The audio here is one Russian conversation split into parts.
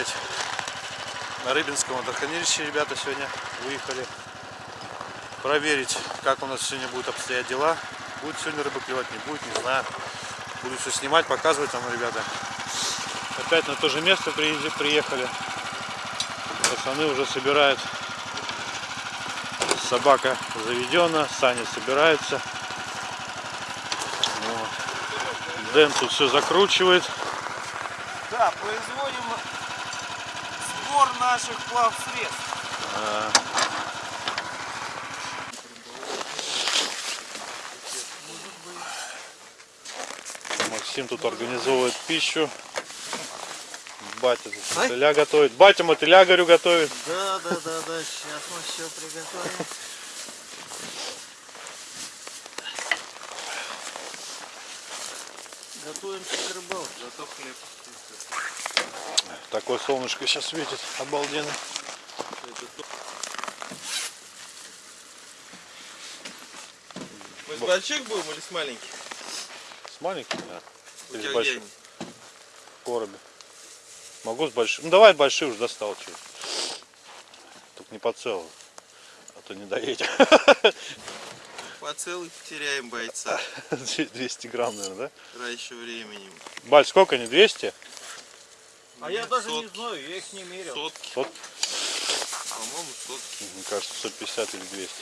опять на Рыбинском водохранилище ребята сегодня выехали проверить, как у нас сегодня будут обстоять дела. Будет сегодня рыба клевать, не будет, не знаю. Буду все снимать, показывать вам, ребята. Опять на то же место приехали. Пацаны уже собирают. Собака заведена, Саня собирается. Вот. Дэн тут все закручивает. Да, производим сбор наших плавсредств. А, Максим тут организовывает пищу. Батя тут мотыля готовит. Батя мотыля, говорю, готовит. Да, да, да, да, сейчас мы все приготовим. Готовимся к рыбалке. Зато хлеб. Такое солнышко сейчас светит. Обалденно. Мы с больших будем или с маленьких? С маленьким, да. У Или с они? В коробе. Могу с большим. Ну давай большие уже достал чуть. Только не по целому. А то не доедем. По целый потеряем бойца 200 грамм, наверное, да? раньше времени. Баль, сколько они? 200? А я даже не Сотки. знаю, я их не мерил. Сотки, Сот... по-моему, сотки. Мне кажется, 150 или 200.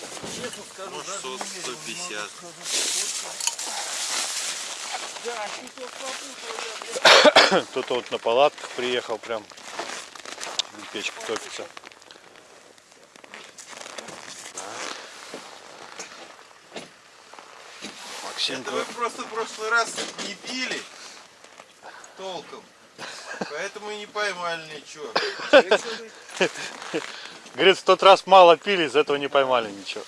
Честно скажу, Может, даже сот- не мерил, не могу 150. сказать, сколько. Да. Кто-то вот на палатках приехал прям. Печка топится. Максим Это вы просто в прошлый раз не пили толком. Поэтому и не поймали ничего. говорит, в тот раз мало пили, из этого не поймали ничего.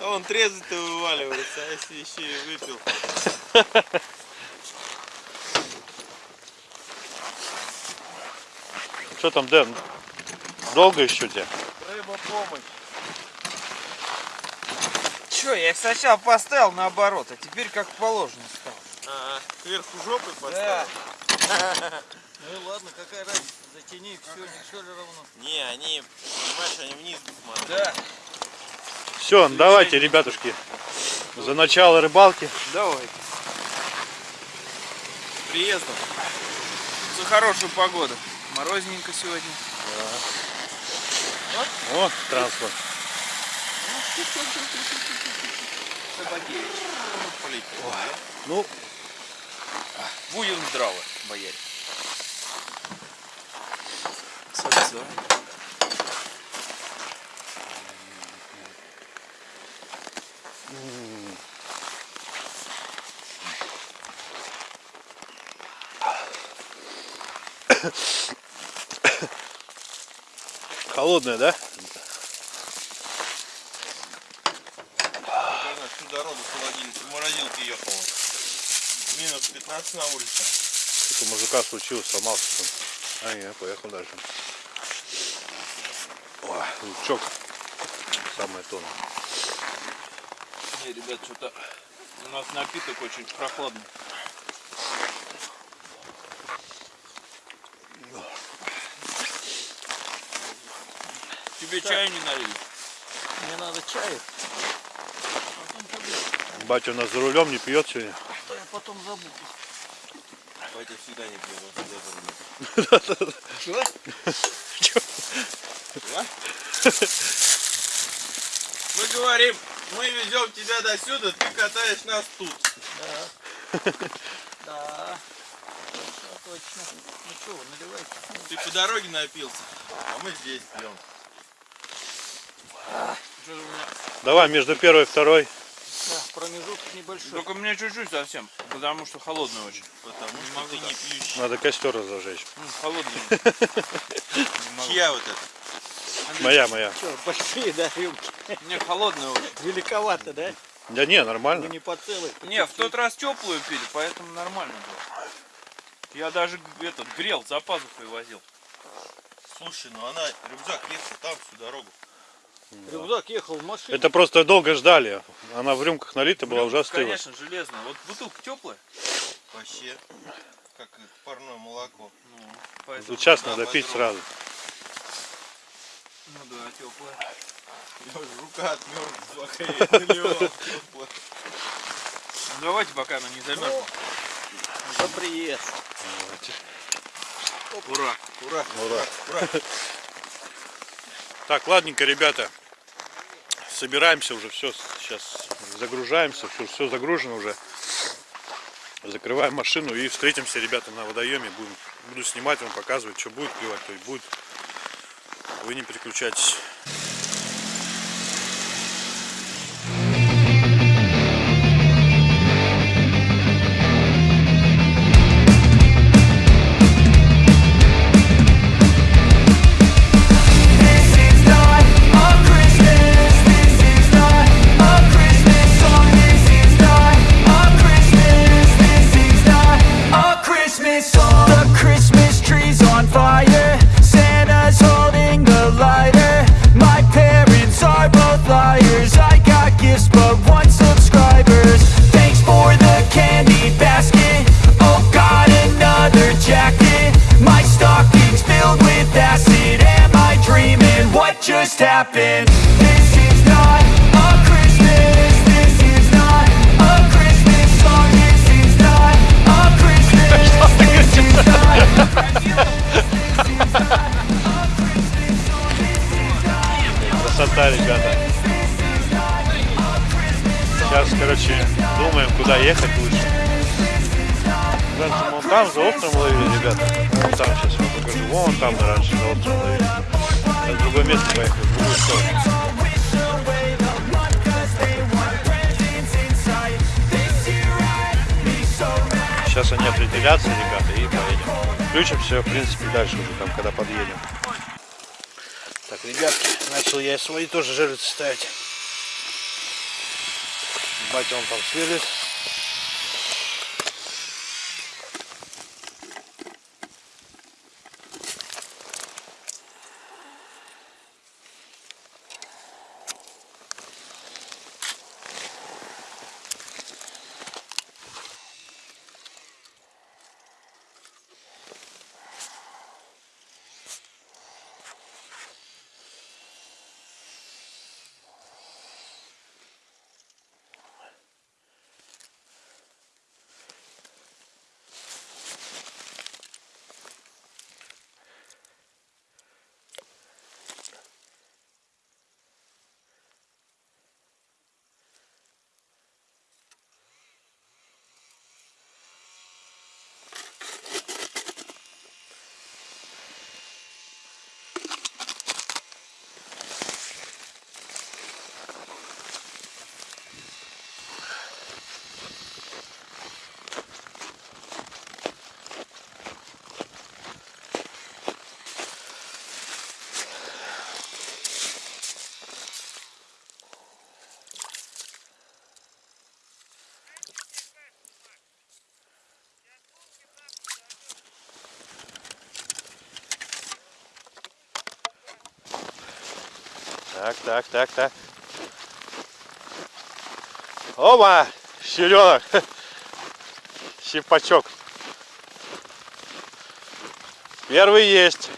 А он трезвый-то вываливается, а если еще и выпил. Что там, Дэн? Долго еще тебе? Рыба помощь. Че, я их сначала поставил наоборот, а теперь как положено стал. А, кверху жопы Да. поставил? Ну ладно, какая разница, затяни, все, все ли равно. Не, они, понимаешь, они вниз смотрят. Да, Все, давайте, ребятушки, за начало рыбалки. давай. С приездом. За хорошую погоду. Морозненько сегодня. О, транспорт. Собаки. Полить. Ну, Будем здравы, бояре. Сальца. холодная, да? Она всю дорогу с холодильника, в морозилке ехала. Минус 15 на улице. Что-то у мужика случилось, сломался. А, не, поехал дальше. О, лучок. Самое то. Не, ребят, что-то у нас напиток очень прохладный. Тебе чаю не налили? Мне надо чаю. Батя у нас за рулем не пьет сегодня. Да я потом забуду. Батя всегда не пьет, он всегда кормит. Чего? Да? Мы говорим, мы везем тебя до сюда, ты катаешь нас тут. Да. Точно, точно. Ну что, наливайте. Ты по дороге напился, а мы здесь пьем. Давай между первой и второй. Да, промежуток небольшой. Только у меня чуть-чуть совсем, потому что холодный очень. Потому Не что могу, ты не пьющий. Надо костер разожечь. М, Холодный. Чья вот это? Моя, моя. Что, большие, да, рюмки? Не, холодный очень. Великовато, да? Да не, Ну нормально. не по целой. Не, в тот раз теплую пили, поэтому нормально было. Я даже этот грел за пазухой возил. Слушай, ну она, рюкзак лезть там всю дорогу. Рюкзак ехал в машине. Это просто долго ждали. Она в рюмках налита была, уже остыла. Конечно, железная. Вот бутылка теплая. Вообще, как парное молоко. Ну, поэтому... Сейчас надо пить сразу. Ну да, теплая. Я уже рука отмерзла. Ну, давайте, пока она не замерзла. За приезд. Ура. Ура, Ура. ура. Так, ладненько, ребята. Собираемся уже, все, сейчас загружаемся, все, все загружено уже. Закрываем машину и встретимся, ребята, на водоеме. Будем, буду снимать вам, показывать, что будет клевать, то есть будет. Вы не переключайтесь. Красота, ребята. Сейчас, короче, думаем, куда ехать лучше. Раньше вон там за островом ловили, ребята. Вон там сейчас вам покажу. Вон там мы раньше за островом ловили. Сейчас в другое место поехали, другую сторону. Сейчас они определятся, ребята, и поедем. Включимся, в принципе, дальше уже там, когда подъедем. Ребятки, начал я свои тоже жерлицы ставить. Батя он там сверлит. Так, так, так, так. Оба! Щеленок! Щипачок. Первый есть.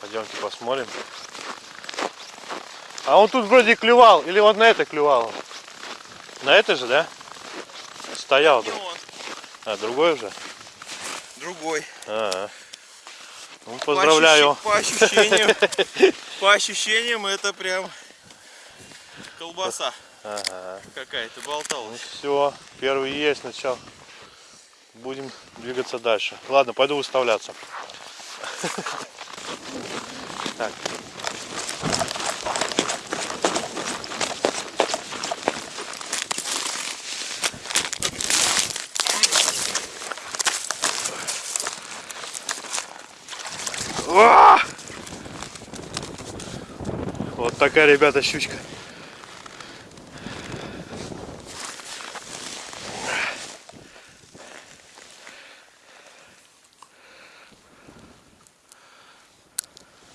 Пойдемте посмотрим. А он тут вроде клювал. Или вот на это клювал. На это же, да? Стоял. Да? А, другой уже? другой. А, ну, поздравляю. По, ощущ- по ощущениям, по ощущениям это прям колбаса Ага. какая-то болталась. Все, первый есть, начал. Будем двигаться дальше. Ладно, пойду выставляться. Так. такая, ребята, щучка.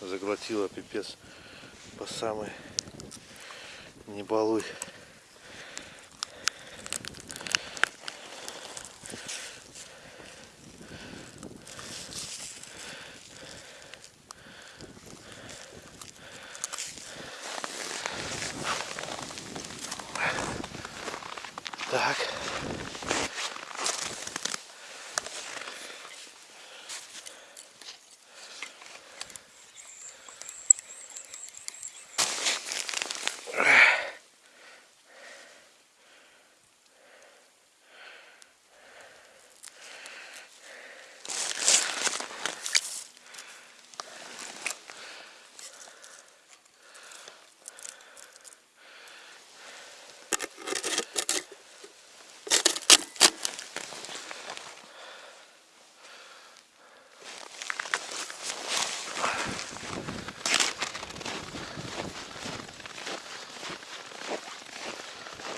Заглотила пипец по самой небалуй.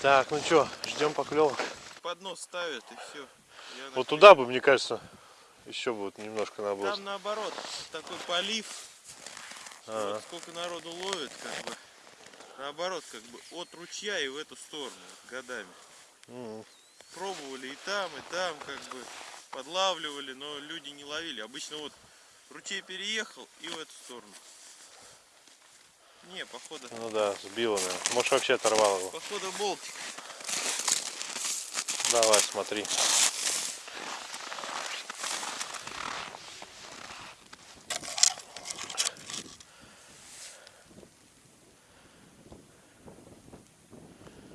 Так, ну что, ждем поклевок. Поднос ставят и все. Вот туда бы, мне кажется, еще будет немножко надо было. Там наоборот, такой полив. Ага. Вот сколько народу ловит, как бы. Наоборот, как бы от ручья и в эту сторону годами. М. Пробовали и там, и там, как бы подлавливали, но люди не ловили. Обычно вот ручей переехал и в эту сторону. Не, походу, Ну да, сбила, наверное. Может вообще оторвал его. походу болтик. Давай, смотри.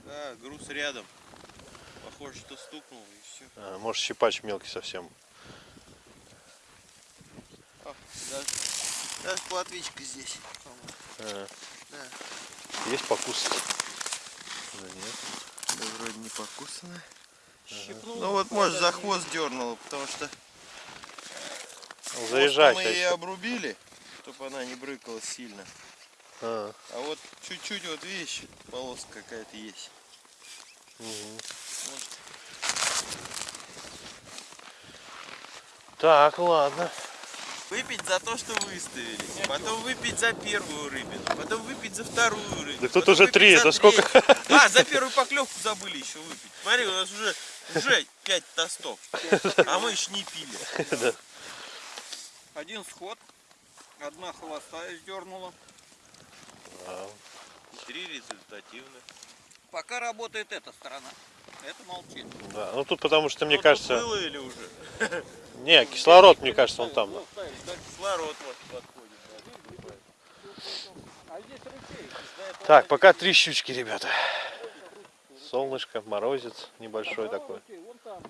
Да, груз рядом. Похоже, что стукнул и все. А, может щипач мелкий совсем. даже, даже платвичка здесь. А. Да. Есть покусать? Да нет. Да вроде не покусано. Ну вот может за хвост дернуло, потому что хвост мы ее обрубили, чтобы она не брыкалась сильно. А, А вот чуть-чуть вот видишь, полоска какая-то есть. Так, ладно. Выпить за то, что выставились, потом выпить за первую рыбину, потом выпить за вторую рыбину. Да тут уже три, за это сколько? А, за первую поклевку забыли еще выпить. Смотри, у нас уже, уже пять тостов, а мы еще не пили. Один сход, одна холостая сдернула. Три результативных. Пока работает эта сторона. Это молчит. Да, ну тут потому что, мне кажется... было или уже? Не, кислород, мне кажется, он там. Кислород вот подходит. Так, пока три щучки, ребята. Солнышко, морозец небольшой такой. Там.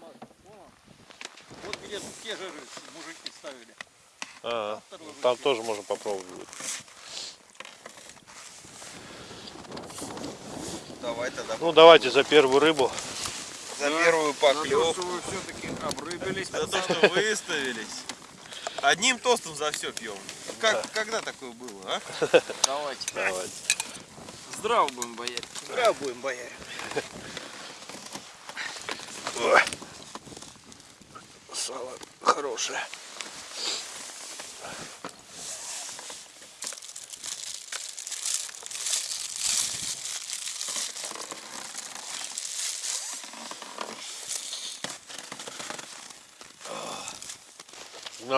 Вот где те же мужики ставили. А, там тоже можно попробовать будет. Давай тогда Ну давайте за первую рыбу. За первую поклевку. вы все-таки обрыбились. За то, что выставились. Одним тостом за все пьем. Как, Когда такое было, а? Давайте. Давайте. Здраво будем боять. Зря будем бояре. Сало хорошее.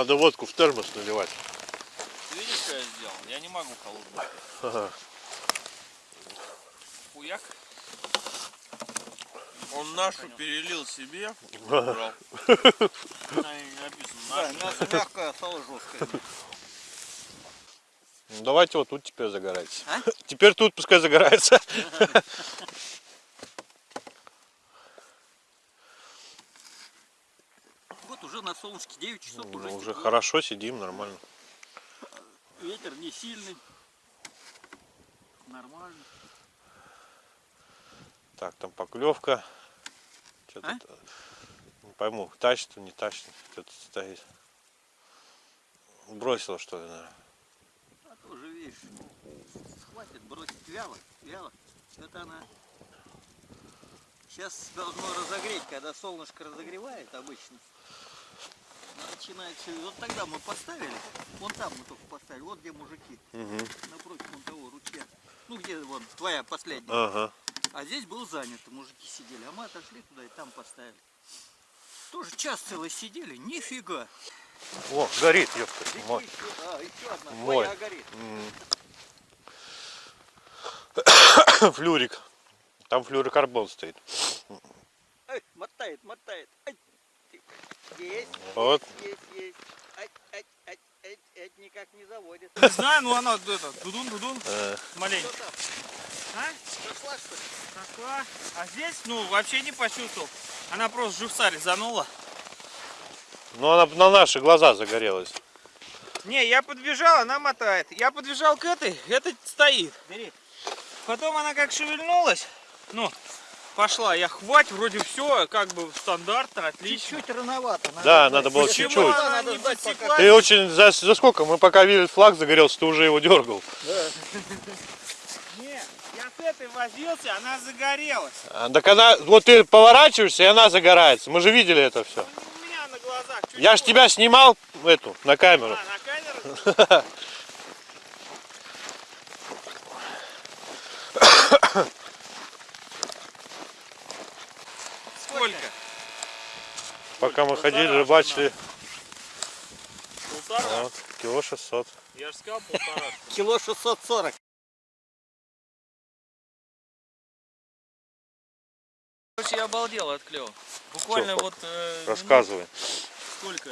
Надо водку в термос наливать. Видишь, что я сделал? Я не могу холодную. Ага. Хуяк. Он нашу перелил себе. Жесткое. Ну, давайте вот тут теперь загорается. А? Теперь тут пускай загорается. Вот уже на солнышке 9 часов уже. Ну, уже тепло. хорошо сидим, нормально. Ветер не сильный. Нормально. Так, там поклевка. Что-то А? не пойму, тащит не тащит. Что-то стоит. Бросила что ли, наверное. А тоже, видишь, хватит бросить вяло, вяло. Это она сейчас должно разогреть, когда солнышко разогревает обычно. Начинается, вот тогда мы поставили, вон там мы только поставили, вот где мужики, напротив вон того ручья. Ну где вон твоя последняя. Ага. А здесь был занято, мужики сидели, а мы отошли туда и там поставили. Тоже час целый сидели, нифига. О, горит, ёпта. Мой. сюда, еще одна, Мой. твоя горит. Флюрик. Там флюрокарбон стоит. Ай, мотает, мотает. Ай. Есть, Вот. есть, есть. Ай, ай, ай, ай, ай, никак не заводит. Не знаю, ну она это, дудун-дудун, Э, маленько. Что там? А? Зашла, что ли? Пошла. А здесь, ну, вообще не почувствовал. Она просто живца резанула. Ну, она на наши глаза загорелась. Не, я подбежал, она мотает. Я подбежал к этой, эта стоит. Бери. Потом она как шевельнулась, ну, пошла. Я хвать, вроде все, как бы стандартно, отлично. Чуть-чуть рановато. Да, надо было чуть-чуть. Надо? Ты очень... За, за сколько? Мы пока видели флаг загорелся, ты уже его дергал. Не, я с этой возился, она загорелась. А, Так она... Вот ты поворачиваешься, и она загорается. Мы же видели это все. Не у меня на глазах. чуть Я ж тебя снимал эту, на камеру. А, на камеру? Сколько? Пока мы ходили, рыбачили. Полтора? Вот, кило 600. Я же сказал полтора. Кило 640. Короче, я обалдел от клёва. Буквально Всё, вот... э, Рассказывай. минут сколько?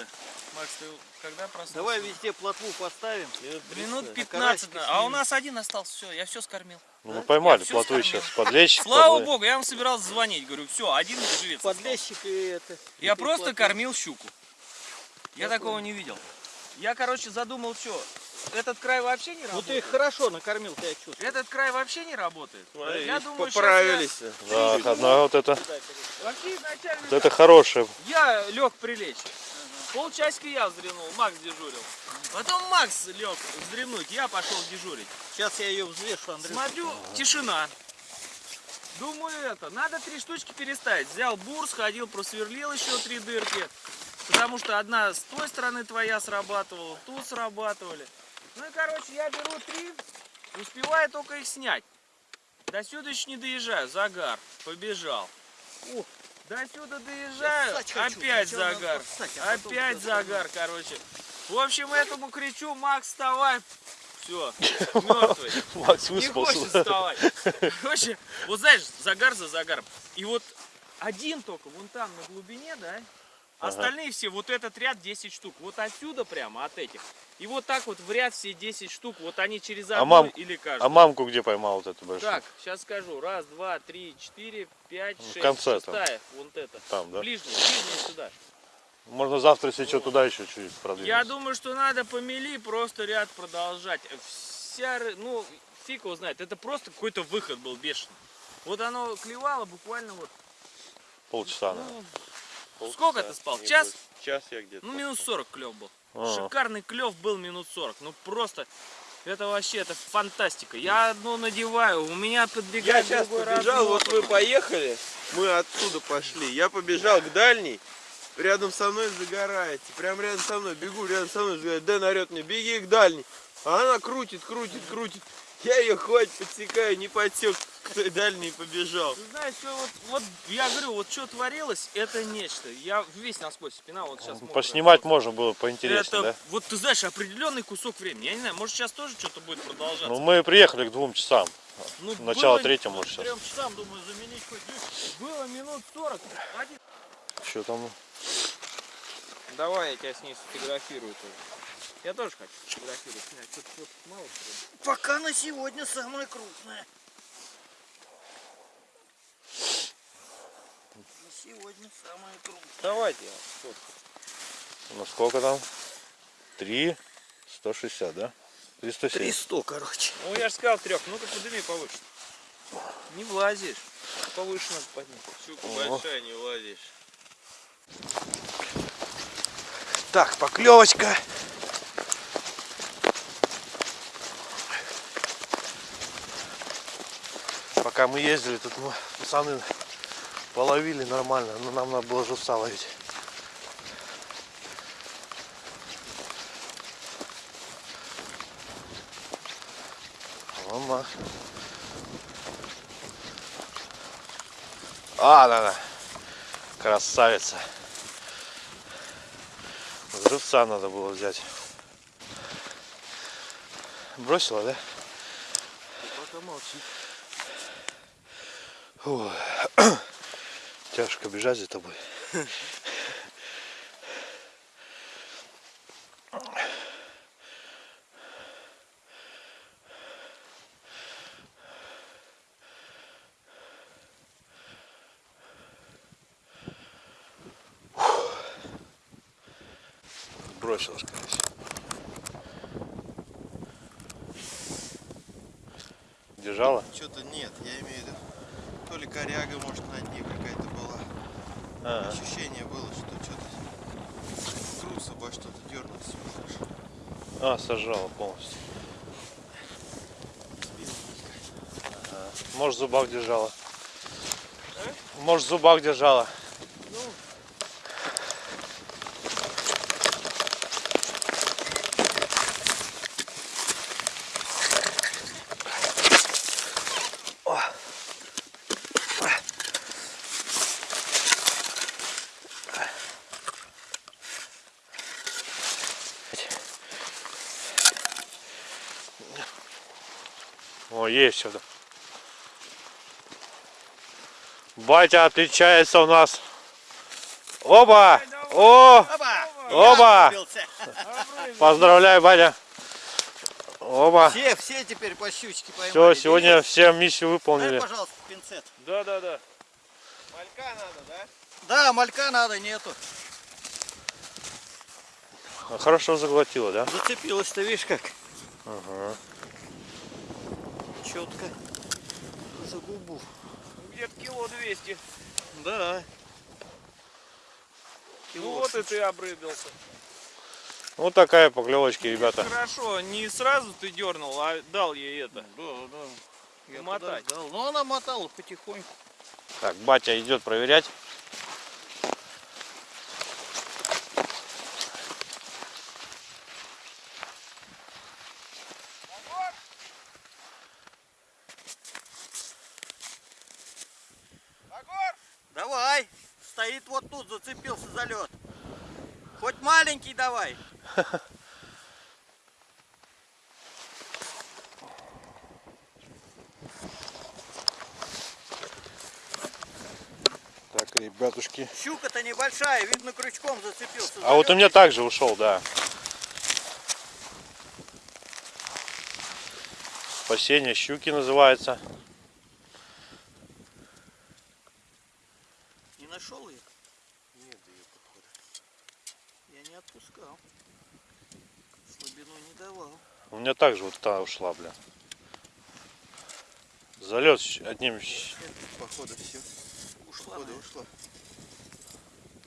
Макс, ты когда проснулся? Давай везде плотву поставим. Минут 15. карасика А у нас один остался, все, я все скормил. Ну, мы поймали Я скормил. сейчас. Подлещик. Слава подлы- богу, я вам собирался звонить. Говорю, все, один живец. Подлещик и это. Я и просто плотву. кормил щуку. Я Я такого не видел. Я, короче, задумал, что этот край вообще не Ну ты работает. их хорошо накормил, ты я чувствую. Этот край вообще не работает. Смотри, я думаю, поправились. Так, одна вот это. я- Вообще изначально Вот это хорошее. я лег прилечь. Полчасика я вздремнул, Макс дежурил. Потом Макс лег вздремнуть, я пошел дежурить. Сейчас я ее взвешу, Андрей. Смотрю, тишина. Думаю, это, надо три штучки переставить. Взял бур, сходил, просверлил еще три дырки. Потому что одна с той стороны твоя срабатывала, тут срабатывали. Ну и, короче, я беру три, успеваю только их снять. До сюда еще не доезжаю, загар, побежал. О, до сюда доезжаю, хочу, опять загар, поссать, а опять загар, короче. В общем, этому кричу, Макс, вставай. Все, мертвый. Макс Не хочет вставать. Короче, вот знаешь, загар за загаром. И вот один только вон там на глубине, да? Остальные все, вот этот ряд 10 штук. Вот отсюда прямо, от этих. И вот так вот в ряд все 10 штук. Вот они через одну мам- или каждую. А мамку где поймал вот эту большую? Так, сейчас скажу. Раз, два, три, четыре, пять, В шесть. конце там. Шестая. Вот это. Там, да? Ближняя, ближняя сюда. Можно завтра, если что, туда еще чуть продвинуть. Я думаю, что надо по мели просто ряд продолжать. Вся, ры- ну, фиг его знает. Это просто какой-то выход был бешеный. Вот оно клевало буквально вот. Полчаса, наверное. Ну, сколько ты спал? Час? Час я где-то. Ну, минус 40 клев был. А. Шикарный клев был минут 40. Ну, просто, это вообще, это фантастика. Я одну надеваю, у меня Я подбегает сейчас другой побежал, вот вы поехали, мы оттуда пошли. Я побежал к дальней, рядом со мной загорается, прям рядом со мной, бегу, рядом со мной загорает. Дэн орет мне, беги к дальней. А она крутит, крутит, крутит. Я ее хватит подсекаю, не подсек, к той дальней и побежал. Ты знаешь, что вот, вот, я говорю, вот что творилось, это нечто. Я весь насквозь спина, вот сейчас Поснимать можно было поинтереснее, Это, да? вот ты знаешь, определенный кусок времени. Я не знаю, может сейчас тоже что-то будет продолжаться. Ну, мы приехали к двум часам. Ну, Начало было- третьего, может, сейчас. Трем часам, думаю, заменить хоть. Было минут 40. Один. Что там? Давай я тебя с ней сфотографирую тоже. Я тоже хочу сфотографировать. снять. Что-то мало? Пока на сегодня самая крупная. Сегодня самая крупная. Давайте я сфоткаю. Ну, сколько там? Три, 160, да? 307. 300, короче. Ну я же сказал трех. Ну-ка подними повыше. Не влазишь. Повыше надо поднять. Щука большая, не влазишь. Так, поклевочка. Пока мы ездили, тут мы, пацаны Половили нормально, но нам надо было живца ловить. Мама. А, да, да. Красавица. Живца надо было взять. Бросила, да? Пока молчит. Ой. Тяжко бежать за тобой. Бросилась, конечно. Держала? Что-то нет, я имею в виду. То ли коряга, может, на дне какая-то была. А, Ощущение было, что что-то груз обо что-то дернулся. а сожрала полностью. Может, в зубах держала. Может, в зубах держала. О, есть сюда. Батя отличается у нас. Оба! О! Оба! Поздравляю, батя. Оба. Все, все теперь по щучке поймали. Все, сегодня все миссию Дай, выполнили. пожалуйста, пинцет. Да, да, да. Малька надо, да? Да, малька надо, нету. Хорошо заглотила, да? Зацепилась-то, видишь как? Ага. Четко. За губу. Где-то кило 200. Да. Ну вот и ты обрыбился. Вот такая поклевочки, ребята. Хорошо, не сразу ты дернул, а дал ей это. Да, да. Я Мотать. подождал. Но она мотала потихоньку. Так, батя идет проверять. Давай. Стоит вот тут, зацепился за лед. Хоть маленький давай. Так, ребятушки. Щука-то небольшая, видно крючком зацепился. А вот у меня также ушел, да. Спасение щуки называется. Не нашел ее? Нет, ее походу. Я не отпускал. Слабину не давал. У меня также вот та ушла, бля. Залет одним. Походу все. Ушла. Походу ушла.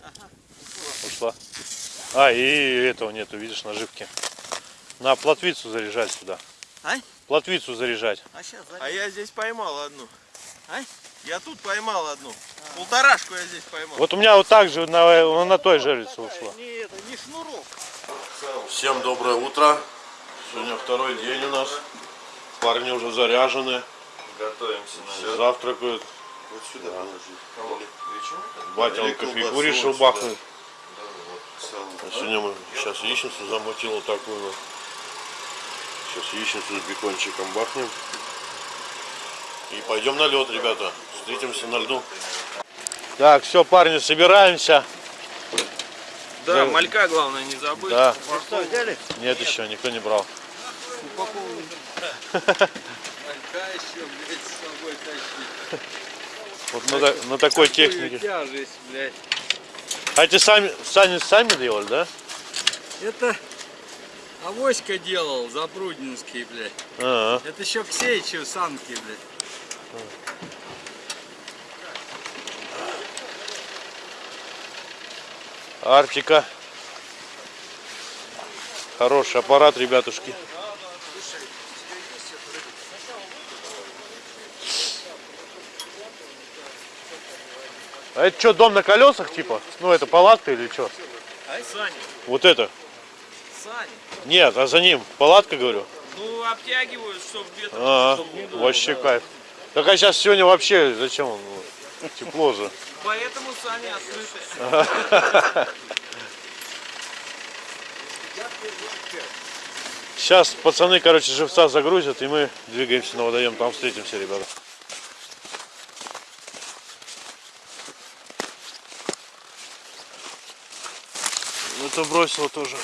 Ага. Ушла. А, и этого нету, видишь, наживки. На плотвицу заряжать сюда. А? Плотвицу заряжать. А сейчас А я здесь поймал одну. А? Я тут поймал одну. Полторашку я здесь поймал. Вот у меня вот так же на, на той жерлице ушла. Не это, не шнурок. Всем доброе утро. Сегодня второй день у нас. Парни уже заряжены. Готовимся. Завтракают. Вот сюда положи. Батя он кофейку решил вот сюда. бахнуть. А сегодня мы сейчас яичницу замутил вот такую. вот. Сейчас яичницу с бекончиком бахнем. И пойдем на лед, ребята. Встретимся на льду. Так, все, парни, собираемся. Да, малька главное не забыть. Да. Что, взяли? Нет еще, никто не брал. Вот на, та- на такой технике. Тяжесть, блядь. А эти сами, сами, сами делали, да? Это Авоська делал, Запруднинский, блядь. Ага. Это еще Ксеичев санки, блядь. Арктика. Хороший аппарат, ребятушки. А это что, дом на колесах типа? Ну это палатка или что? Саня, Вот это? Саня. Нет, а за ним палатка, говорю. Ну, обтягивают, чтобы ветер А, чтоб не дуло, вообще да. кайф. Так а сейчас сегодня вообще зачем? он? Тепло же. Поэтому сани открыты. Сейчас пацаны, короче, живца загрузят, и мы двигаемся на водоем. Там встретимся, ребята. Это бросил тоже.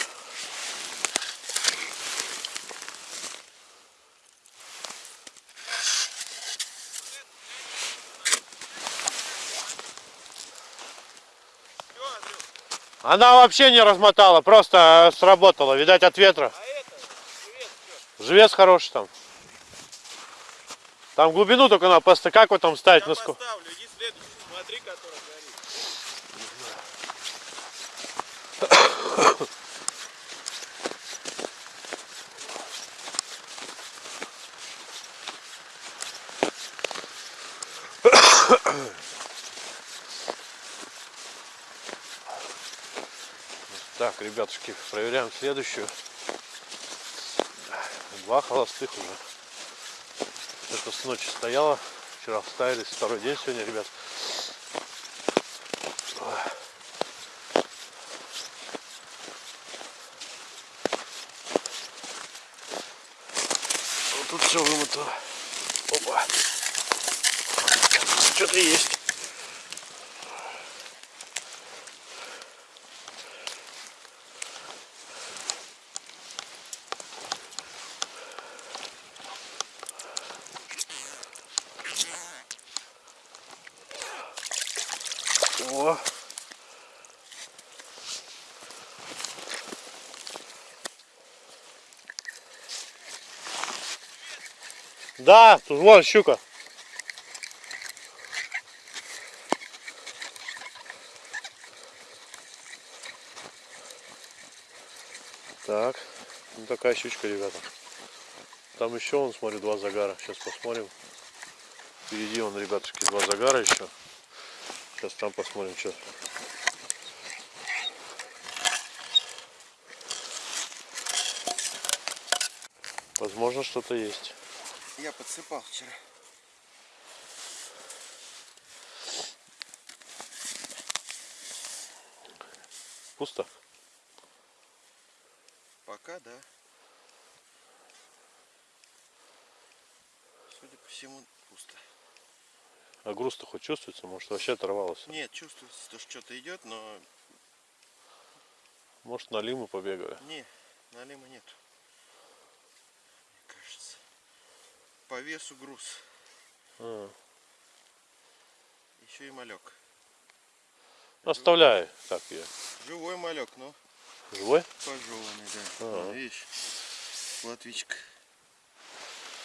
Она вообще не размотала, просто сработала, видать от ветра. Живец хороший там. Там глубину только надо просто как вот там ставить на ско- Поставлю, иди следующий, смотри, который горит. Так, ребятушки, проверяем следующую. Два холостых уже. Это с ночи стояло. Вчера вставились. Второй день сегодня, ребят. Вот тут все вымыто. Опа. Что-то есть. О. Да, тут вон щука. Так, ну такая щучка, ребята. Там еще, он, смотрю, два загара. Сейчас посмотрим. Впереди, он, ребятушки, два загара еще. Сейчас там посмотрим, что. Возможно, что-то есть. Я подсыпал вчера. Пусто? Пока, да. Судя по всему, пусто. А груз-то хоть чувствуется? Может, вообще оторвался? Нет, чувствуется, что что-то идет, но Может, на лиму побегаю? не, налима нет. Мне кажется. По весу груз. А, Еще и малек. Оставляй. Так, я. Живой малек, но Живой? пожеванный, да. Ага. Вон, видишь, латвичка.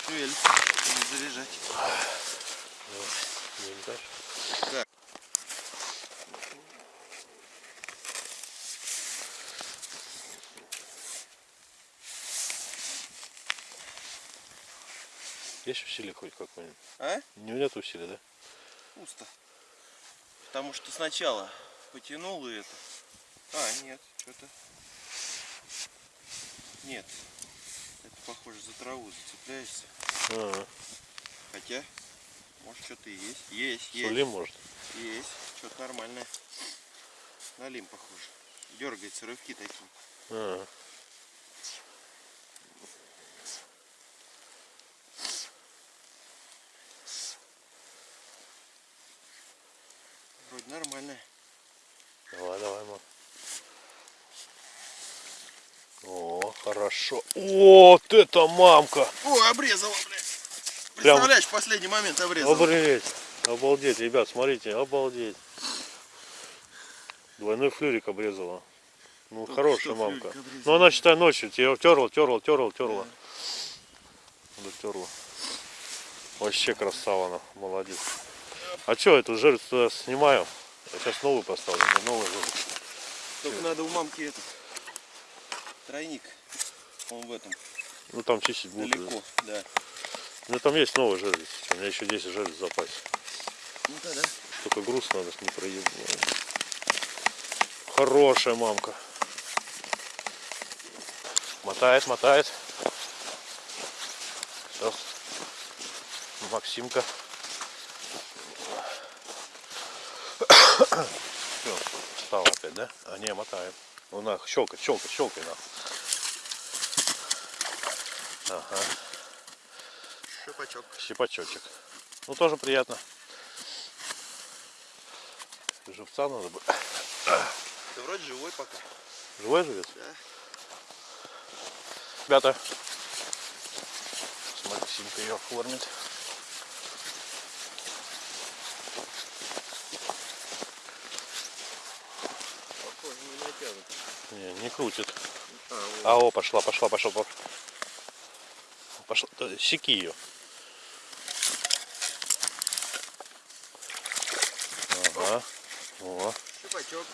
Шевелится, надо заряжать. Не дальше. Так. Есть усилие хоть какое-нибудь? А? Не нет усилия, да? Пусто. Потому что сначала потянул и это. А, нет, что-то. Нет. Это похоже за траву зацепляешься. А, Хотя, может что-то и есть. Есть, есть. Сулим, может? Есть. Что-то нормальное. На лим похоже. Дергается рывки такие. А, Вроде нормальное. давай, давай, мам. О, хорошо. Вот это мамка! О, обрезала, блядь. Прям- Представляешь, в последний момент обрезала. Обалдеть! Обалдеть, ребят, смотрите, обалдеть. Двойной флюрик обрезала. Ну, Только хорошая мамка. обрезала. Ну, она, считай, ночью тебе терла, терла, терла, терла. Дотерла. Вообще красава она, молодец. А что, эту жертву туда снимаю? Я сейчас новую поставлю, да, новую жертву. Только надо у мамки этот тройник. Он в этом Ну, там чистить будут. далеко, да. Ну, там есть новая жертва. У меня еще 10 жертв в запасе. Ну да, да. Только груз надо не проебать. Хорошая мамка. Мотает, мотает. Сейчас. Максимка. Все, встал опять, да? А не, мотаем. Ну на, щелкай, щелкай, щелкай на. Ага, Шипачок. щипачочек. Ну тоже приятно. Живца надо бы. Ты вроде живой пока. Живой живет? Да. Ребята, с Максимкой ее оформит. Не. Не, не крутит. А, вот. А, о, пошла, пошла, пошла, пошла. Пошла, да, секи ее. Ага. О. Шипачок.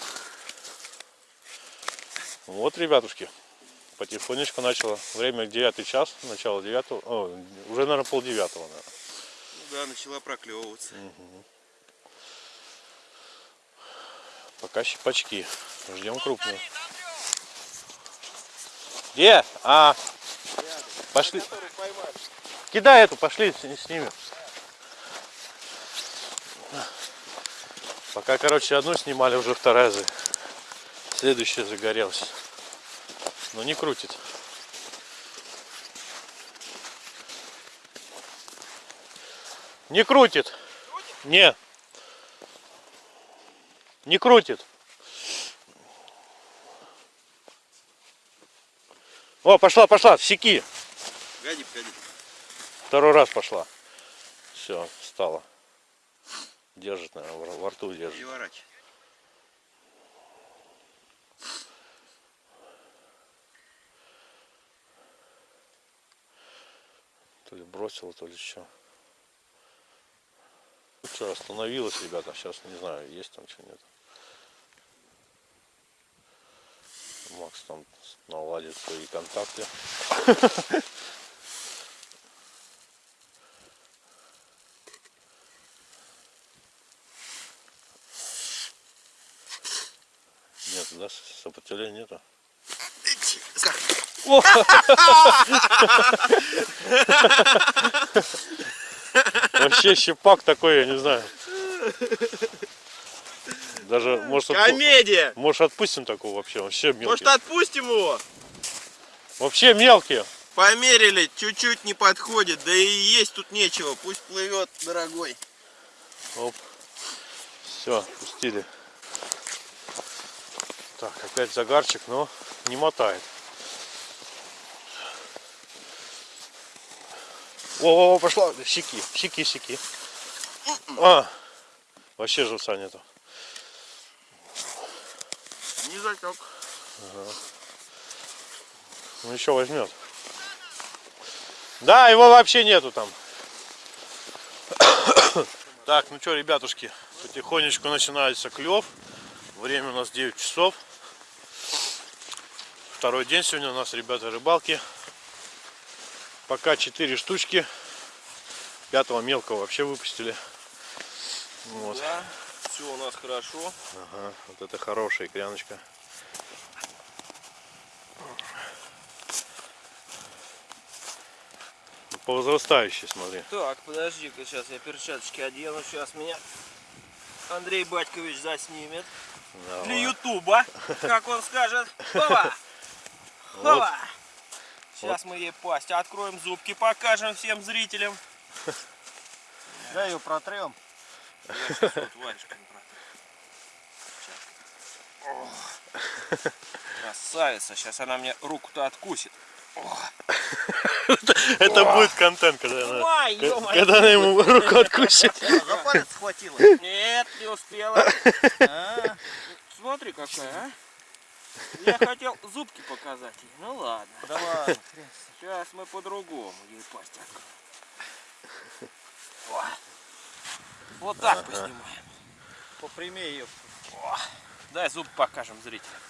Вот, ребятушки, потихонечку начало. Время 9 час, начало 9, о, уже, наверное, пол девятого, наверное. Ну да, начала проклевываться. Пока щипачки. Ждем крупную. Где? А, пошли. Кидай эту, пошли с, с ними. Пока, короче, одну снимали, уже вторая за... Следующая загорелась. Но не крутит. Не крутит. Не. Не крутит. О, пошла, пошла, секи. Погоди, погоди. Второй раз пошла. Все, стала. Держит, наверное, во- рту держит. Переворачивай. То ли бросила, то ли что. Что, остановилась, ребята. Сейчас не знаю, есть там что нет. Макс там наладит свои контакты. Нет, да, сопротивления нету. Вообще щипак такой, я не знаю. Даже, может, отпу- Комедия! может отпустим такого вообще, вообще мелкий. Может отпустим его? Вообще мелкие. Померили, чуть-чуть не подходит, да и есть тут нечего, пусть плывет, дорогой. Оп. Все, пустили. Так, опять загарчик, но не мотает. О, о, пошла. Щеки, щеки, щеки. А, вообще живца нету. Не затек. Ну еще возьмет. Да, его вообще нету там. Так, ну что, ребятушки, потихонечку начинается клев. Время у нас 9 часов. Второй день сегодня у нас, ребята, рыбалки. Пока 4 штучки. Пятого мелкого вообще выпустили. Вот. Да, все у нас хорошо. Ага, вот это хорошая икряночка. По возрастающей, смотри. Так, подожди-ка, сейчас я перчаточки одену, сейчас меня Андрей Батькович заснимет. Для Давай. Ютуба, как он скажет. Хова! Сейчас мы ей пасть откроем, зубки покажем всем зрителям. Да, ее протрем. Вот Красавица, сейчас она мне руку-то откусит. Это будет контент, когда она, когда она ему руку откусит. За палец схватила. Нет, не успела. А, Смотри какая, а. Я хотел зубки показать ей. Ну ладно. Да ладно. Сейчас мы по-другому ей пасть откроем. О. Вот так поснимаем. Попрямее ее. Дай зуб покажем зрителям.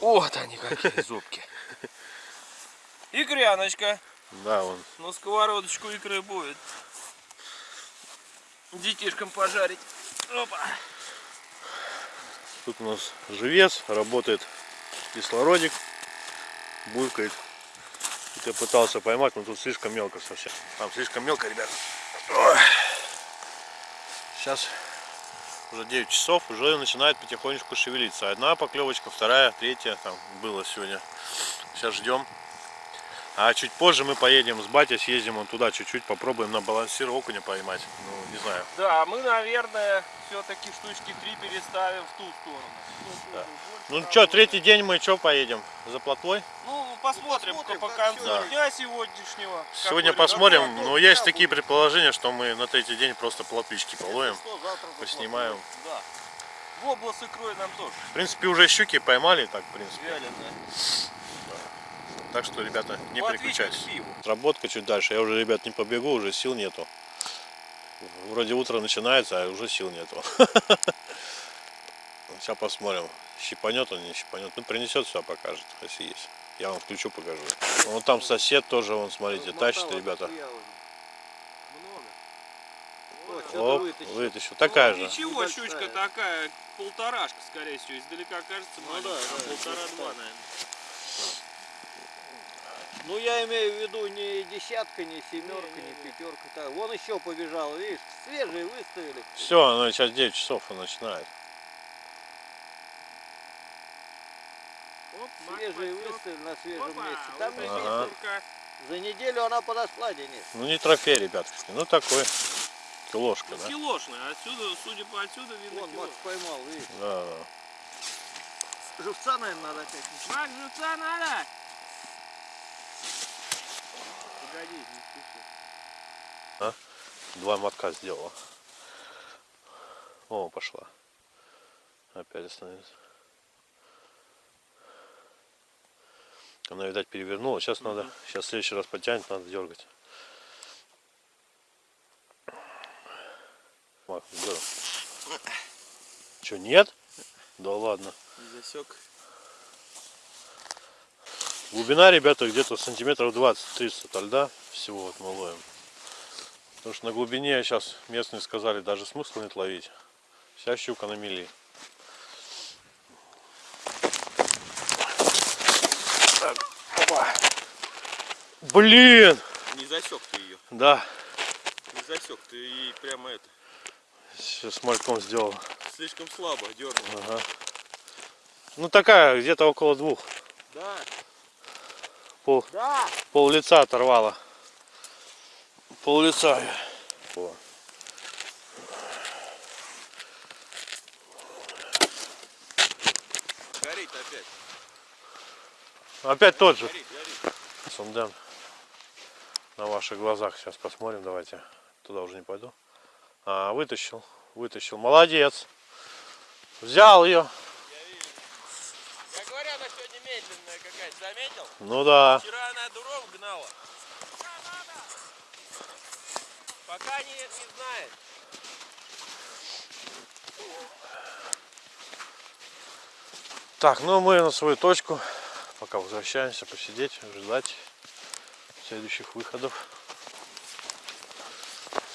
Вот они какие зубки. Икряночка. Да, он. На сковородочку икры будет. Детишкам пожарить. Опа. Тут у нас живец, работает кислородик, булькает. Тут я пытался поймать, но тут слишком мелко совсем. Там слишком мелко, ребят. Сейчас уже 9 часов, уже начинает потихонечку шевелиться. Одна поклевочка, вторая, третья там было сегодня. Сейчас ждем. А чуть позже мы поедем с батей, съездим вон туда чуть-чуть, попробуем на балансир окуня поймать. Ну, не знаю. Да, мы, наверное, все-таки штучки три переставим в ту сторону. Ну что, третий день мы что поедем? За плотвой? Ну, посмотрим, посмотрим, по концу всё. дня сегодняшнего. Сегодня посмотрим, но есть такие предположения, что мы на третий день просто плотвички половим, Что, поснимаем. Да. Вобла с икрой нам тоже В принципе, уже щуки поймали, так, в принципе. вяленая. Так что, ребята, не Плотвичка переключайтесь. к пиву. Работка чуть дальше. Я уже, ребят, не побегу, уже сил нету. Вроде утро начинается, а уже сил нету. Сейчас посмотрим, щипанет он, не щипанет. Ну, принесет все, покажет, если есть. Я вам включу, покажу. Вон там сосед тоже, вон, смотрите, тащит, ребята. Оп, вытащил. Такая же. Ничего, щучка такая, полторашка, скорее всего. Издалека кажется маленькая, да, да, полтора-два, наверное. Ну я имею в виду не десятка, не семерка, не пятерка. Так, вон еще побежал, видишь, свежие выставили. Все, оно сейчас 9 часов он начинает. Оп, Свежие выставили на свежем Опа, месте. вот Там не Ага. За неделю она подошла, Денис. Ну, не трофей, ребятушки. Ну, такой. Килошка, Ну, да? килошная. Отсюда, судя по отсюда, видно Вон. Макс поймал, видишь. Да, да. Живца, наверное, надо опять. Мак, живца надо! Погоди, не спеши. Два мотка сделала. О, пошла. Опять остановилась. Она, видать, перевернула. Сейчас надо, сейчас в следующий раз потянет, надо дергать. Мах, Че, нет? Да ладно. Не засек. Глубина, ребята, где-то сантиметров 20-30 от льда всего вот мы ловим. Потому что на глубине сейчас местные сказали, даже смысла нет ловить. Вся щука на мели. Блин! Не засек ты ее. Да, Не засек. Ты ей прямо это. сейчас с мальком сделал. Слишком слабо дернул. Ага. Ну такая, где-то около двух. Да, Пол, да. пол лица оторвала. Пол лица. О. Горит опять. Опять тот же. Горит. Сунден. На ваших глазах сейчас посмотрим, давайте. Туда уже не пойду. А, вытащил. Вытащил. Молодец. Взял ее. Я говорю, она сегодня медленная какая-то. Заметил? Ну да. Вчера она дуров гнала. Пока не, не знает. Так, ну мы на свою точку. Пока возвращаемся посидеть, ждать следующих выходов.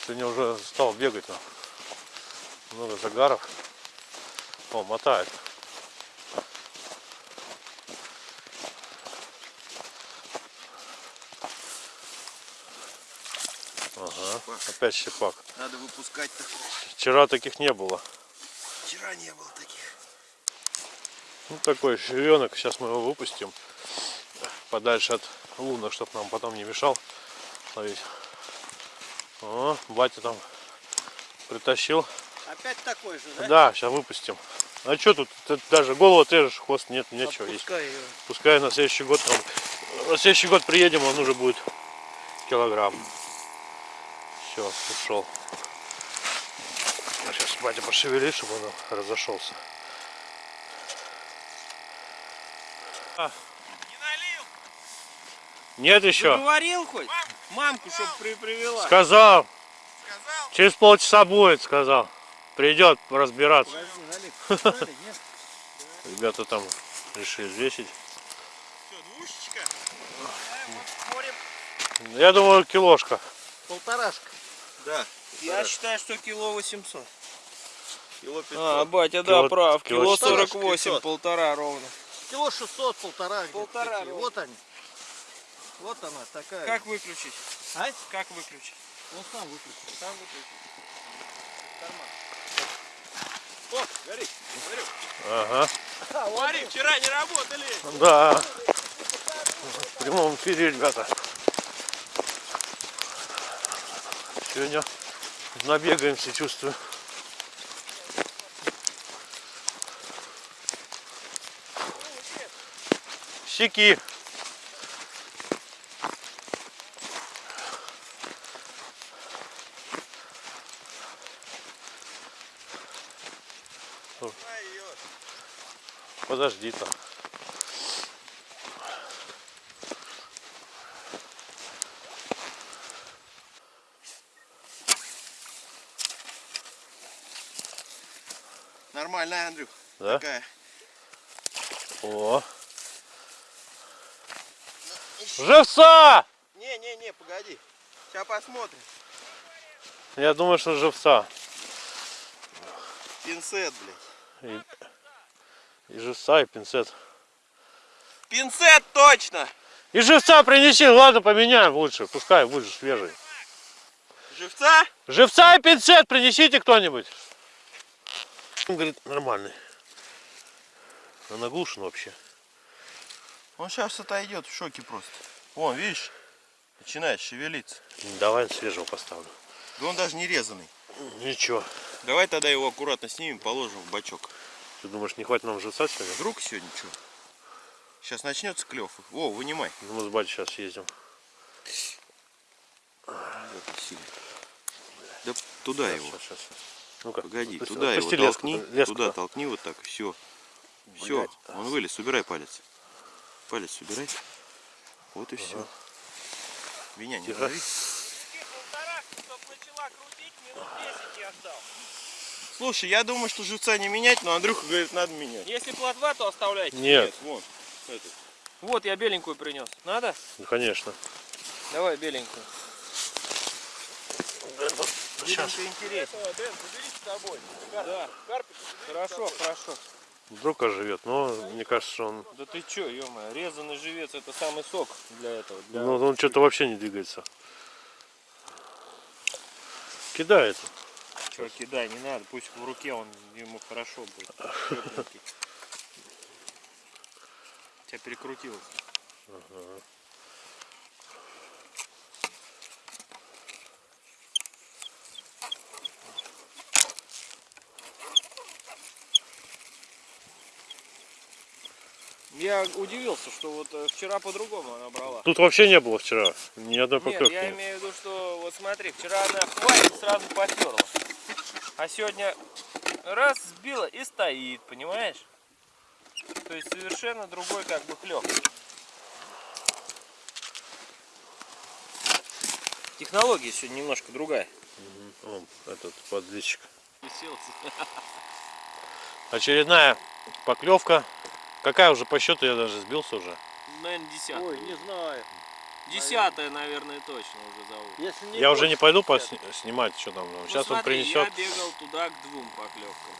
Сегодня уже стал бегать. ну. Много загаров. О, мотает. Ага, опять щепак. Надо выпускать-то. Вчера таких не было. Вчера не было таких. Ну такой ширенок, сейчас мы его выпустим подальше от лунок, чтобы нам потом не мешал ловить. О, батя там притащил. Опять такой же, да? Да, сейчас выпустим. А что тут? Тут даже голову отрежешь, хвост нет, нечего есть. Отпускай ее. Пускай на следующий год там, на следующий год приедем, он уже будет килограмм. Все, ушел. Сейчас батя пошевелит, чтобы он разошелся. А, Не налил. нет еще. Говорил хоть? Мамку, чтоб при привела. Сказал. Сказал? Через полчаса будет, сказал. Придет разбираться. Подожди? Ребята там решили взвесить. Все, двушечка. Я думаю, килошка. Полторашка. Да. Я считаю, что кило 800. Кило 500. А, батя, Кило- да, прав. кило Кило 400. 48, полтора ровно. Кило 600, полтора. Полтора, ну. Вот они. Вот она такая. Как выключить? А? Как выключить? Он сам выключил. Сам выключить. О, горит. Ага. Смотри, вчера не работали. Да. В прямом эфире, ребята. Сегодня набегаемся, чувствую. Щеки. Подожди там. Нормальная, Андрюх. Да? Такая. О. Живца! Не-не-не, погоди. Сейчас посмотрим. Я думаю, что живца. Пинцет, блядь. И, и живца, и пинцет. Пинцет точно! И живца принеси, ладно, поменяем лучше. Пускай будет свежий. Живца? Живца и пинцет принесите кто-нибудь. Он говорит, нормальный. А наглушен вообще. Он сейчас отойдет в шоке просто. Вон, видишь? Начинает шевелиться. Давай свежего поставлю. Да он даже не резанный. Ничего. Давай тогда его аккуратно снимем, положим в бачок. Ты думаешь, не хватит нам живца сегодня? Вдруг сегодня что? Сейчас начнется клев. О, вынимай. Ну, Мы с батей сейчас ездим. Да туда его. Сейчас, сейчас, сейчас. Ну-ка, Погоди, отпусти- туда его леску, толкни. леску. Туда толкни вот так. Все. Все. Он вылез. Убирай палец. Палец убирай. Вот и все. Меня не дави. Чтоб начала крутить, минут 10 я ждал. Слушай, я думаю, что живца не менять, но Андрюха говорит, надо менять. Если плотва, то оставляйте. Нет, вон. Этот. Вот, я беленькую принес. Надо? ну, конечно. Давай беленькую. Сейчас. Да. Хорошо, хорошо. Вдруг оживет, но мне кажется, что он, Да ты чё, ё резанный живец это самый сок для этого. Для... ну, он что-то вообще не двигается. Кидает. Чё, кидай, не надо, пусть в руке он ему хорошо будет. Тебя перекрутилось. Я удивился, что вот э, вчера по-другому она брала. Тут вообще не было вчера. Ни одной Нет, поклевки. я нет. имею в виду, что вот смотри, вчера она хватит сразу потерла. А сегодня раз сбила и стоит, понимаешь? То есть совершенно другой как бы клев. Технология сегодня немножко другая. Вон, этот. Уселся. Очередная поклевка. Какая уже по счету, я даже сбился уже. Наверное, десятая. Ой, не знаю. Десятая, наверное, точно уже зовут. Если не Я уже не больше, пойду посни- снимать, что там. Ну, Сейчас он смотри, принесет. я бегал туда к двум поклевкам.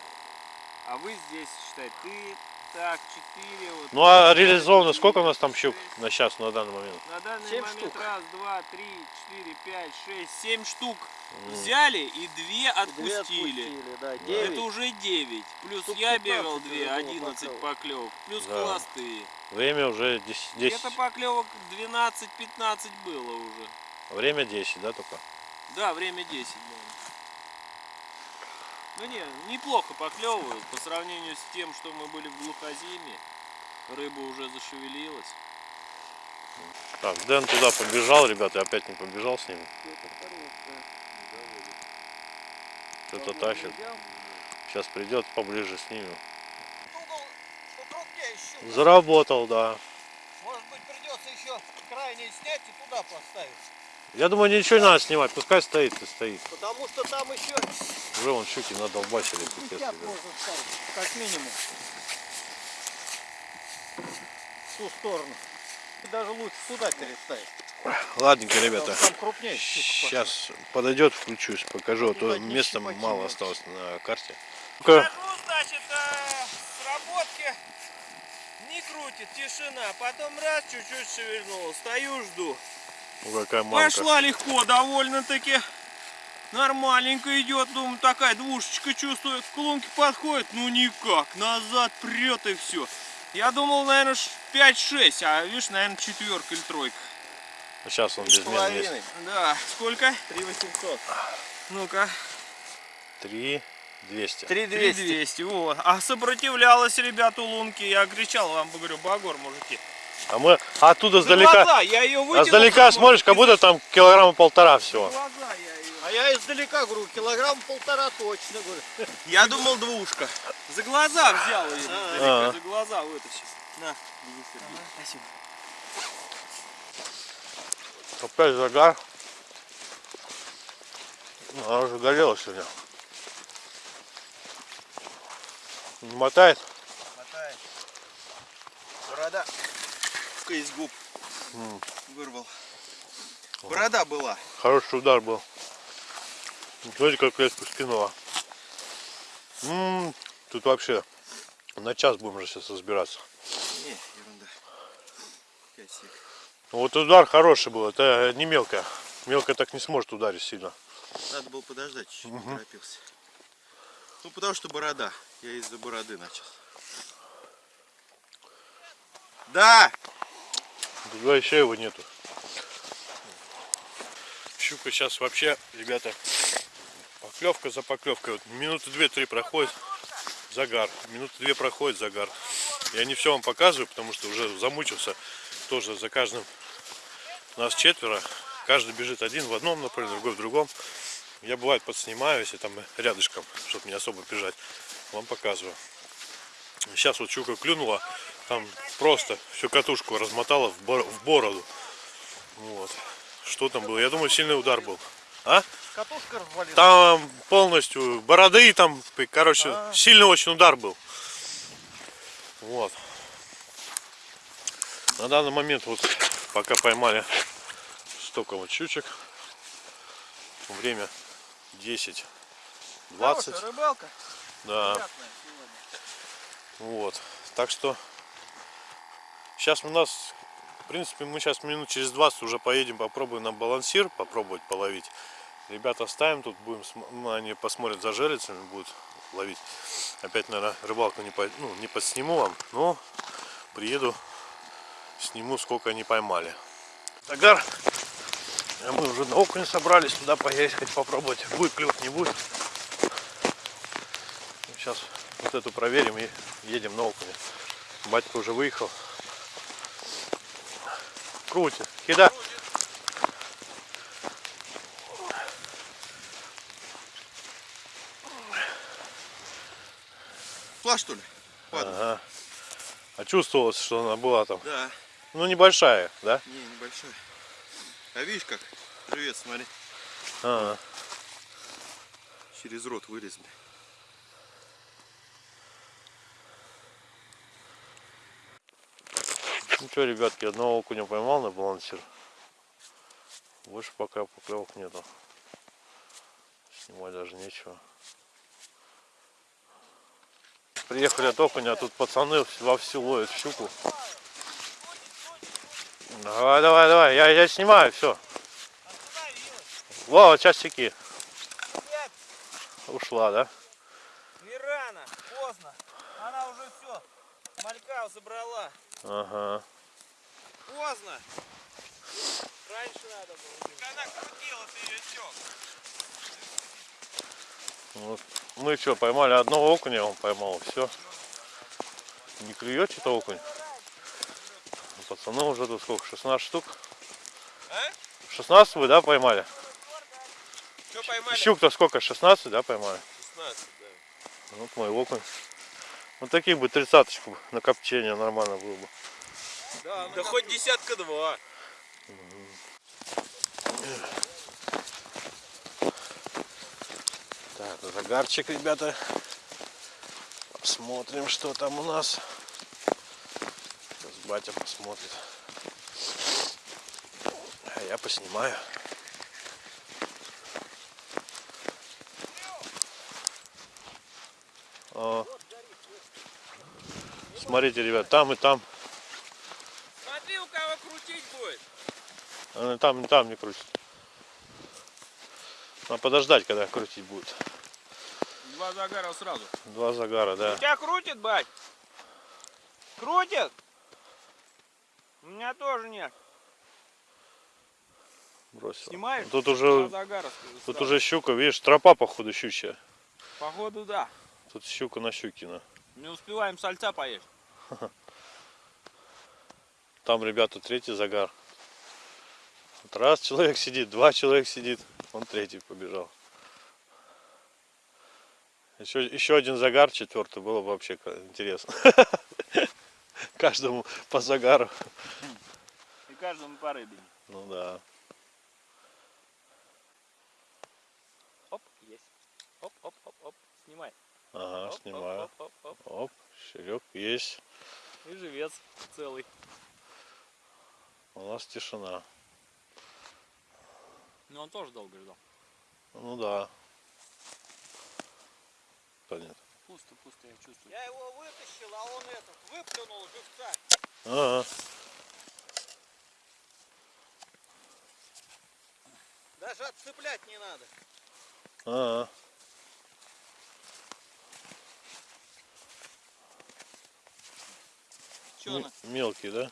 А вы здесь, считай, ты, так, четыре. Вот, Ну а реализовано шесть, сколько у нас там щук на час на данный момент? На данный Семь момент штук. раз, два, три, четыре, пять, шесть, семь штук взяли и две Две отпустили. отпустили, да, Это уже 9. Плюс Штук я 15 бегал уже 2, было 11 поклёвок. поклевок. Плюс Да. холостые. Время уже 10. 10. Где-то поклевок 12-15 было уже. Время 10, да, только? Да, время 10, наверное. Ну не, неплохо поклевывают по сравнению с тем, что мы были в глухозиме. Рыба уже зашевелилась. Так, Дэн туда побежал, ребята, опять не побежал с ним. Что-то тащит. Сейчас придет поближе снимем. Щука. Заработал, да. Может быть придется еще крайний снять и туда поставить. Я думаю, ничего не надо снимать, пускай стоит и стоит. Потому что там еще Уже вон щуки 50 ребят. можно как минимум. В ту сторону. И даже лучше сюда переставить. Ладненько, ребята. Там крупнее щука. Сейчас подойдет, включусь, покажу, а то места мало осталось на карте. Значит, э, сработки Не крутит, тишина. Потом раз, чуть-чуть шевельнул. Стою, жду. Ну, какая мамка. Пошла легко, довольно-таки. Нормальненько идет, думаю, такая двушечка чувствует. К лунке подходит, ну никак, назад прет и все. Я думал, наверное, 5-6, а видишь, наверное, четверка или тройка. Сейчас он без меня есть. Да, сколько? 3800. Ну-ка. 3 200. 3200, вот. А сопротивлялась, ребята, у лунки. Я кричал вам, говорю, Багор, мужики. А мы оттуда За сдалека, глаза, я ее вытянул. издалека смотришь, как будто там килограмма полтора всего. За глаза я ее. А я издалека говорю, килограмм полтора точно, говорю. Я думал двушка. За глаза взял ее. А. За глаза вытащил. На, спасибо. Опять загар. Ну, Она уже горела сегодня. Не мотает? Мотает. Борода. из губ. Вырвал. Борода была. Хороший удар был. Смотрите, как резко скинула. М, Тут вообще на час будем уже сейчас разбираться. Не, ерунда. Косик. Вот удар хороший был, это не мелкая. Мелкая так не сможет ударить сильно. Надо было подождать, чуть-чуть не торопился. Ну, потому что борода. Я из-за бороды начал. Да! Два еще его нету. Щука сейчас вообще, ребята, поклевка за поклевкой. Вот минуты две-три проходит загар. Минуты две проходит загар. Я не все вам показываю, потому что уже замучился тоже за каждым. Нас четверо. Каждый бежит один в одном направлении, другой в другом. Я бывает подснимаю, если там рядышком, чтобы не особо бежать. Вам показываю. Сейчас вот щука клюнула, там просто всю катушку размотала в, бор- в бороду. Вот. Что там было? Я думаю, сильный удар был. А? Катушка развалилась. Там полностью бороды, там, короче, сильный очень удар был. Вот. На данный момент вот пока поймали столько вот щучек. Время 10 20 рыбалка. да. Вот. Так что сейчас у нас в принципе мы сейчас минут через 20 уже поедем попробуем на балансир попробовать половить. Ребята ставим тут будем ну, они посмотрят за жерлицами будут ловить. Опять наверное рыбалку не, по- ну, не подсниму вам но приеду сниму сколько они поймали. Загар а мы уже на окунь собрались туда поехать попробовать будет клев не будет. Сейчас вот эту проверим и едем на окуня батька уже выехал. Крутит. Кида. Шла, что ли? Ага. а чувствовалось что она была там? Да. Ну небольшая да Не, небольшой. А видишь как? Привет, смотри. Ага. Через рот вырезали. Ну что, ребятки, одного окуня поймал на балансир. Больше пока поклевок нету. Снимать даже нечего. Приехали от окуня, а тут пацаны вовсю ловят щуку. Давай, давай, давай, я, я снимаю, все. Во, вот часики. Ушла, да? Не рано, поздно. Она уже все. Малька забрала. Ага. Поздно. Раньше надо было. Она крутила, ты ее сёк. Вот. Мы что, поймали одного окуня, он поймал, все. Не клюет что-то окунь. Пацаны уже тут сколько, 16 штук? А? 16 вы, да, поймали? Что поймали? Щук-то сколько, 16, да, поймали? 16, да. Вот мой окунь. Вот таких бы тридцаточку на копчение нормально было бы. Да, да хоть десятка два. Так, загарчик, ребята. Посмотрим, что там у нас. Батя посмотрит. А я поснимаю. О. Смотрите, ребят, там и там. Смотри, у кого крутить будет. А, и там, и там не крутит. Надо подождать, когда крутить будет. Два загара сразу. Два загара, да. Тебя крутит, бать? Крутит? У меня тоже нет. Бросил. Снимаешь? Тут уже, загара тут уже щука, видишь, тропа походу щучья. Походу, да. Тут щука на щукина. Не успеваем сальца поесть. Там, ребята, третий загар. Вот раз человек сидит, два человек сидит, он третий побежал. Еще, еще один загар, четвертый, было бы вообще интересно. Каждому по загару. И каждому по рыбине. Ну да. Оп, есть. Оп, оп, оп, оп. Снимай. Ага, Оп, снимаю. Оп, оп, оп, оп. Оп, щелек есть. И живец целый. У нас тишина. Но он тоже долго ждал. Ну да. Понятно. Пусто, пусто, я чувствую. Я его вытащил, а он этот выплюнул живца. Ага. Даже отцеплять не надо. Ага. Че М- она? Мелкий, да?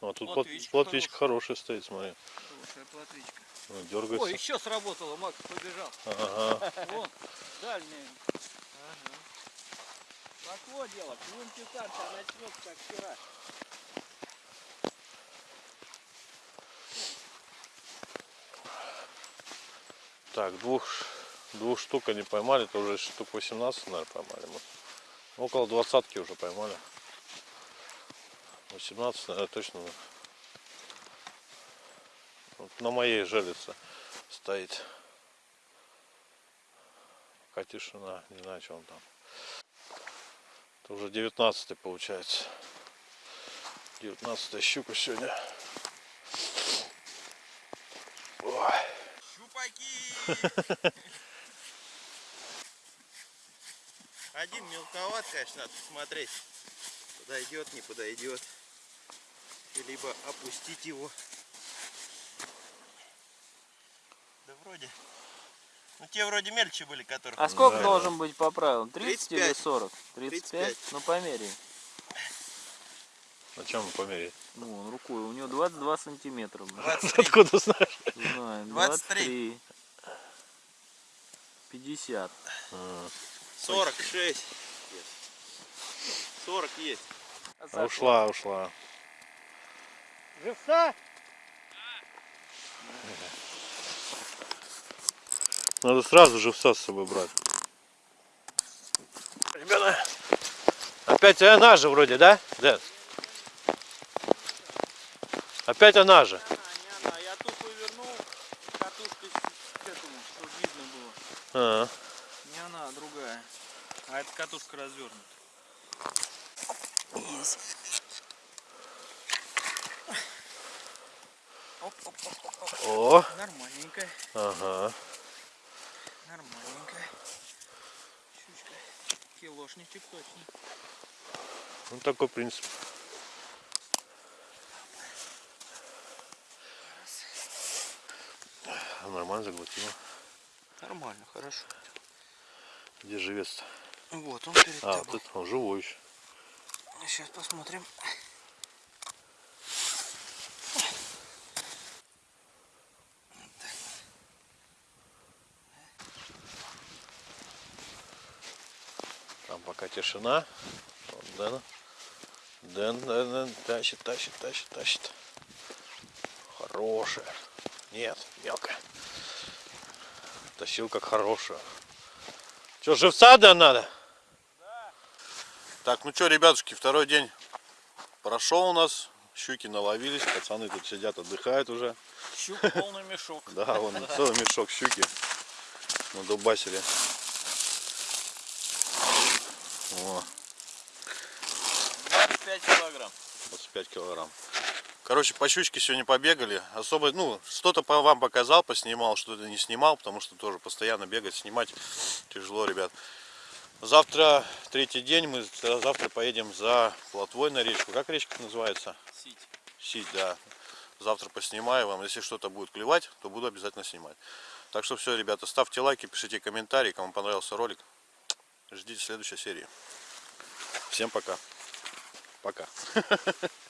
А тут Плотвичка плот- плотвичка хорошая стоит, смотри. Хорошая плотвичка. Ну, Ой, Дергается. еще сработало, Макс побежал. Ага. Вон, дальний. Пошло дело, клюн чесаться, а начнется как вчера. Так, двух, двух штук они поймали, это уже штук 18, наверное, поймали. мы. Около двадцатки уже поймали. 18, наверное, точно. Вот на моей желице стоит. Пока тишина, не знаю, что он там. Это уже 19 получается. 19 щука сегодня. Ой. Щупаки! Один мелковат, конечно, надо посмотреть. Подойдет, не подойдет. Либо опустить его. Да вроде. Ну те вроде мельче были, которых. А сколько Да. должен быть по правилам? 30 или 35. 40? 35? 35. Ну померяй. На чем померить? Ну, он рукой. У него 22 сантиметра. блин. 23. Откуда знаешь? Знаем. 23. 23. 50. 46. 40 есть. А ушла, ушла. Живца? Надо сразу живца с собой брать. Ребята, опять она же вроде, да? Дэн? Опять она же. Не она, я тут повернул катушкой к этому, чтобы видно было. А, Не она, а другая. А эта катушка развернута. Оп, оп, оп, оп, оп. О, Нормальненькая, ага. Нормальненькая. Щучка. Килошничек точно. Ну такой принцип. Нормально заглотила. Нормально, хорошо. Где живец-то? Вот он перед А, тобой. тут он живой еще. Сейчас посмотрим. Там пока тишина. Вот Дэн. Дэн, Дэн, Дэн, тащит, тащит, тащит, тащит. Хорошая. Нет, мелкая. Тащил как хорошая. Че, живца да надо? Так, ну что, ребятушки, второй день прошел у нас. Щуки наловились, пацаны тут сидят, отдыхают уже. Щук полный мешок. Да, вон целый мешок щуки на дубасере. О, 25 килограмм. 25 килограмм. Короче, по щучке сегодня побегали. Особо, ну, что-то по вам показал, поснимал, что-то не снимал, потому что тоже постоянно бегать, снимать тяжело, ребят. Завтра третий день, мы за- завтра поедем за плотвой на речку. Как речка называется? Сить. Сить, да. Завтра поснимаю вам. Если что-то будет клевать, то буду обязательно снимать. Так что все, ребята, ставьте лайки, пишите комментарии, кому понравился ролик. Ждите следующей серии. Всем пока. Пока.